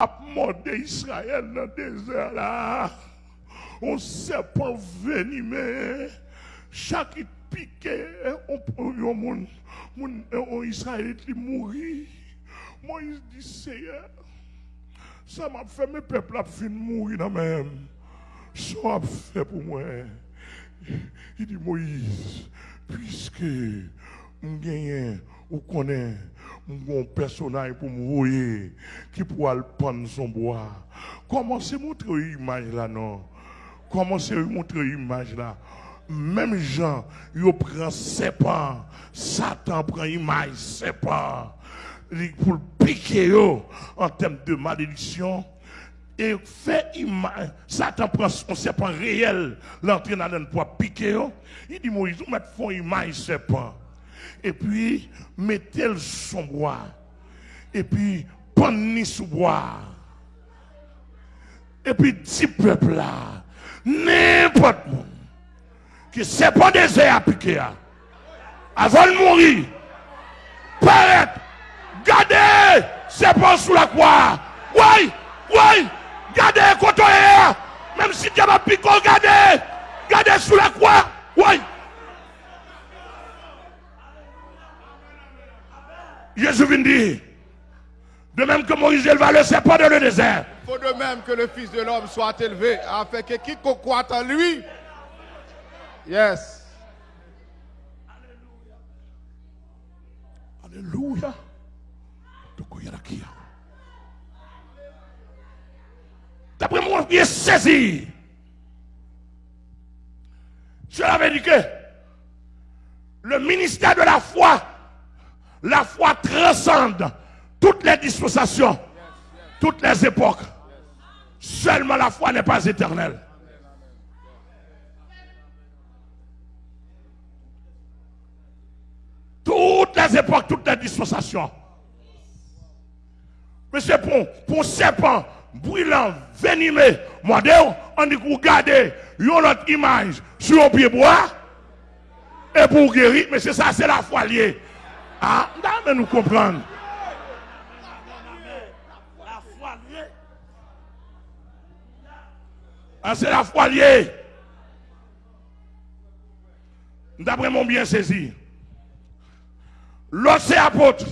a mordé Israël dans le désert là. On serpent venimé. Chaque piqué, on un monde, on Israélite qui mourit. Moïse dit Seigneur, ça m'a fait mes peuples à fin mourir dans même. Ça m'a fait pour moi. Il dit Moïse, puisque on gagne ou connaît un personnage pour me qui pourra le prendre son bois. Comment c'est montrer l'image là non? Comment c'est montrer l'image là? Même Jean, il prend serpent. Satan prend image serpent. Pour le piquer en termes de malédiction. Et fait image. Satan prend son serpent réel. L'entraîne dans pour piquer. Il dit Moïse, vous mettez font image serpent. Et puis, mettez le son bois. Et puis, prenez sous bois. Et puis, dit peuple là, n'importe monde que c'est pas désert à piquer. Avant de mourir, paraître, gardez, c'est pas sous la croix. Oui, oui, gardez côté même si tu as piqué, gardez, gardez sous la croix. Oui. Jésus vient dire, de même que Moïse éleva le serpent dans le désert. Il faut de même que le Fils de l'homme soit élevé, afin que quiconque croit en lui Yes. Alléluia. D'après moi, il est saisi. Je l'avais dit que le ministère de la foi, la foi transcende toutes les dispensations, toutes les époques. Seulement la foi n'est pas éternelle. toutes les époques, toutes les dispensations. Mais c'est pour, serpent brûlant, venimé, modèle, on dit que garder une autre image sur un pied bois et pour guérir, mais c'est ça, c'est la foi liée. Ah, mais nous comprendre. Ah, c'est la foi liée. D'après mon bien saisi. L'autre apôtre.